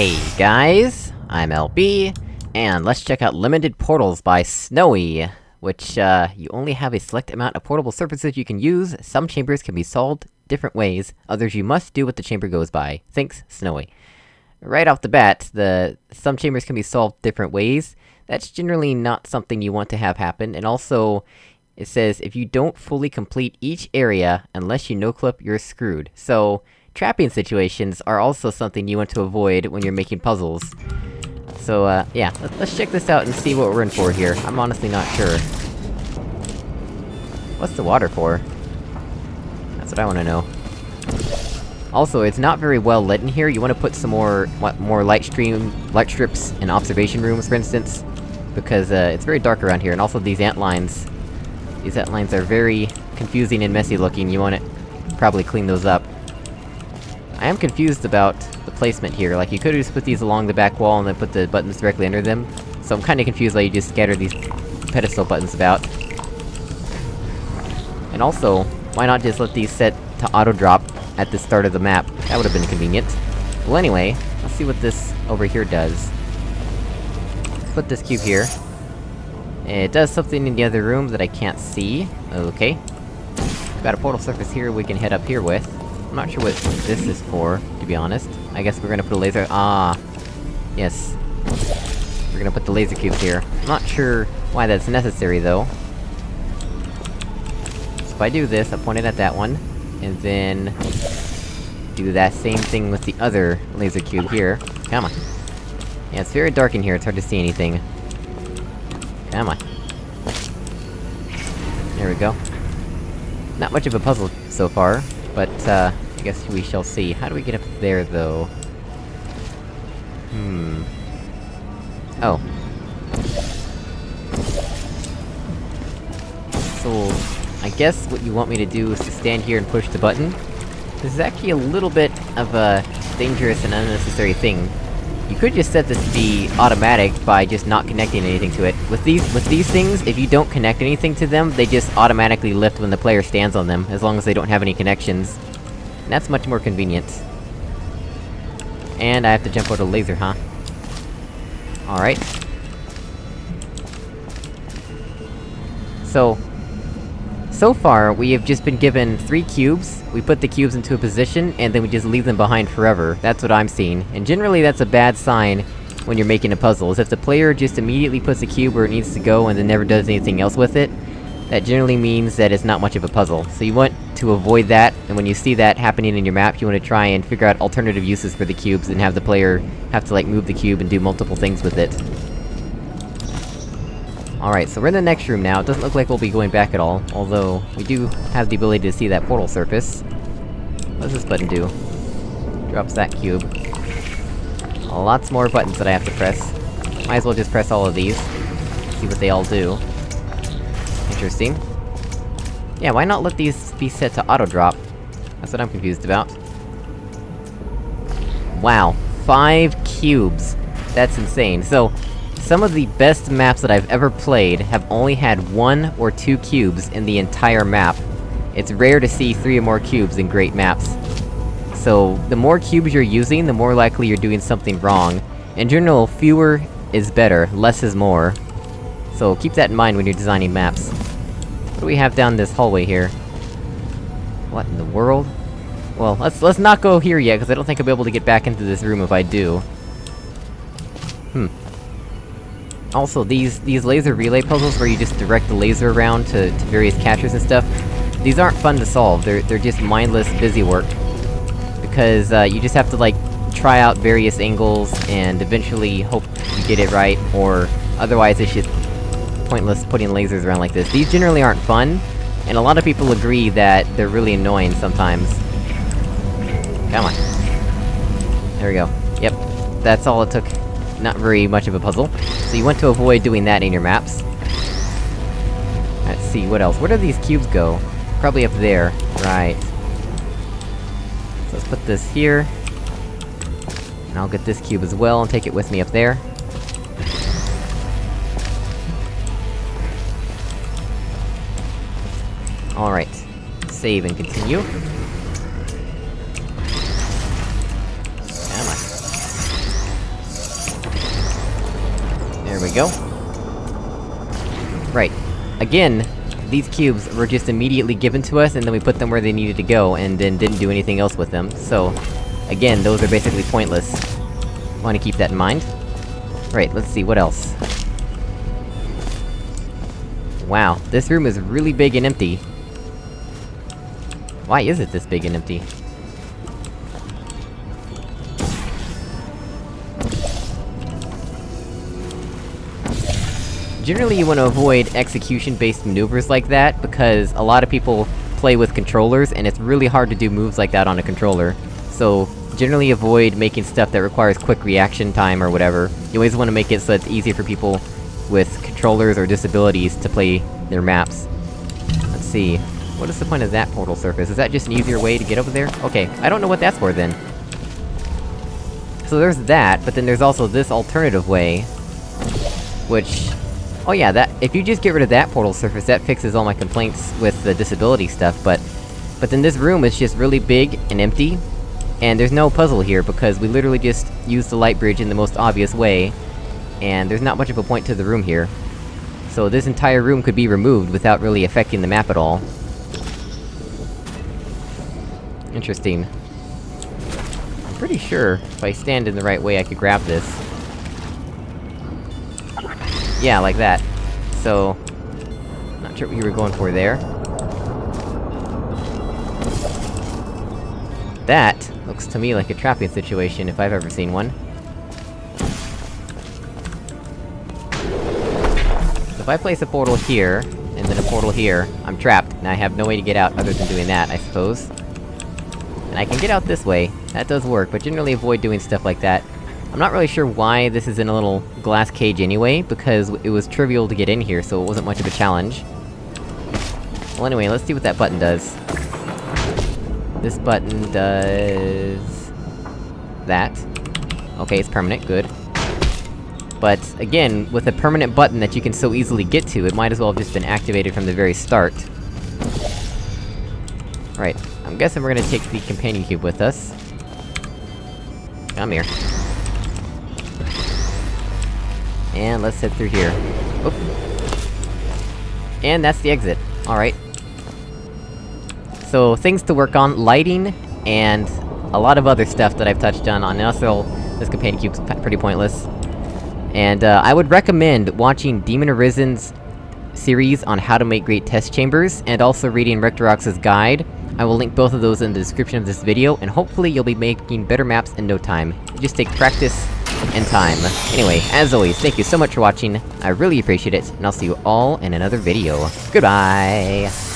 Hey guys, I'm LB, and let's check out Limited Portals by Snowy, which, uh, you only have a select amount of portable surfaces you can use, some chambers can be solved different ways, others you must do what the chamber goes by. Thanks, Snowy. Right off the bat, the- some chambers can be solved different ways, that's generally not something you want to have happen, and also, it says, if you don't fully complete each area, unless you no-clip, you're screwed. So, trapping situations are also something you want to avoid when you're making puzzles. So, uh, yeah, let, us check this out and see what we're in for here. I'm honestly not sure. What's the water for? That's what I wanna know. Also, it's not very well lit in here, you wanna put some more- what, more light stream- light strips in observation rooms, for instance. Because, uh, it's very dark around here, and also these ant lines these ant lines are very confusing and messy looking, you wanna probably clean those up. I am confused about the placement here, like you could've just put these along the back wall and then put the buttons directly under them. So I'm kinda confused why you just scatter these pedestal buttons about. And also, why not just let these set to auto-drop at the start of the map? That would've been convenient. Well anyway, let's see what this over here does. Put this cube here. It does something in the other room that I can't see. Okay. Got a portal surface here we can head up here with. I'm not sure what this is for, to be honest. I guess we're gonna put a laser- ah! Yes. We're gonna put the laser cubes here. I'm not sure why that's necessary, though. So if I do this, I point it at that one, and then... do that same thing with the other laser cube here. Come on. Yeah, it's very dark in here, it's hard to see anything. Come on. There we go. Not much of a puzzle so far, but, uh, I guess we shall see. How do we get up there, though? Hmm... Oh. So... I guess what you want me to do is to stand here and push the button? This is actually a little bit of a dangerous and unnecessary thing. You could just set this to be automatic by just not connecting anything to it. With these- with these things, if you don't connect anything to them, they just automatically lift when the player stands on them, as long as they don't have any connections. And that's much more convenient. And I have to jump out a laser, huh? Alright. So... So far, we have just been given three cubes, we put the cubes into a position, and then we just leave them behind forever. That's what I'm seeing. And generally that's a bad sign when you're making a puzzle, is if the player just immediately puts a cube where it needs to go and then never does anything else with it, that generally means that it's not much of a puzzle. So you want to avoid that, and when you see that happening in your map, you want to try and figure out alternative uses for the cubes and have the player have to, like, move the cube and do multiple things with it. Alright, so we're in the next room now, it doesn't look like we'll be going back at all, although, we do have the ability to see that portal surface. What does this button do? Drops that cube. Lots more buttons that I have to press. Might as well just press all of these. See what they all do. Interesting. Yeah, why not let these be set to auto-drop? That's what I'm confused about. Wow. Five cubes! That's insane. So, some of the best maps that I've ever played have only had one or two cubes in the entire map. It's rare to see three or more cubes in great maps. So, the more cubes you're using, the more likely you're doing something wrong. In general, fewer is better, less is more. So keep that in mind when you're designing maps. What do we have down this hallway here? What in the world? Well, let's- let's not go here yet, because I don't think I'll be able to get back into this room if I do. Hmm. Also, these- these laser relay puzzles where you just direct the laser around to, to various catchers and stuff, these aren't fun to solve, they're- they're just mindless busy work. Because, uh, you just have to, like, try out various angles, and eventually hope you get it right, or otherwise it's just pointless putting lasers around like this. These generally aren't fun, and a lot of people agree that they're really annoying sometimes. Come on. There we go. Yep. That's all it took. Not very much of a puzzle. So you want to avoid doing that in your maps. Let's see, what else? Where do these cubes go? Probably up there. Right. So let's put this here. And I'll get this cube as well, and take it with me up there. Alright. Save and continue. We go. Right. Again, these cubes were just immediately given to us, and then we put them where they needed to go, and then didn't do anything else with them, so... Again, those are basically pointless. Wanna keep that in mind. Right, let's see, what else? Wow, this room is really big and empty. Why is it this big and empty? Generally you want to avoid execution-based maneuvers like that, because a lot of people play with controllers, and it's really hard to do moves like that on a controller. So, generally avoid making stuff that requires quick reaction time or whatever. You always want to make it so it's easy for people with controllers or disabilities to play their maps. Let's see... What is the point of that portal surface? Is that just an easier way to get over there? Okay, I don't know what that's for then. So there's that, but then there's also this alternative way... Which... Oh yeah, that- if you just get rid of that portal surface, that fixes all my complaints with the disability stuff, but... But then this room is just really big and empty, and there's no puzzle here, because we literally just use the light bridge in the most obvious way, and there's not much of a point to the room here. So this entire room could be removed without really affecting the map at all. Interesting. I'm pretty sure, if I stand in the right way, I could grab this. Yeah, like that. So... Not sure what you were going for there. That looks to me like a trapping situation, if I've ever seen one. So if I place a portal here, and then a portal here, I'm trapped, and I have no way to get out other than doing that, I suppose. And I can get out this way, that does work, but generally avoid doing stuff like that. I'm not really sure why this is in a little glass cage anyway, because it was trivial to get in here, so it wasn't much of a challenge. Well anyway, let's see what that button does. This button does... that. Okay, it's permanent, good. But, again, with a permanent button that you can so easily get to, it might as well have just been activated from the very start. Right, I'm guessing we're gonna take the companion cube with us. Come here. And let's head through here. Oop. And that's the exit. Alright. So, things to work on, lighting, and a lot of other stuff that I've touched on, on also, this companion cube's pretty pointless. And, uh, I would recommend watching Demon Arisen's series on how to make great test chambers, and also reading Rectorox's guide. I will link both of those in the description of this video, and hopefully you'll be making better maps in no time. Just take practice and time. Anyway, as always, thank you so much for watching, I really appreciate it, and I'll see you all in another video. Goodbye!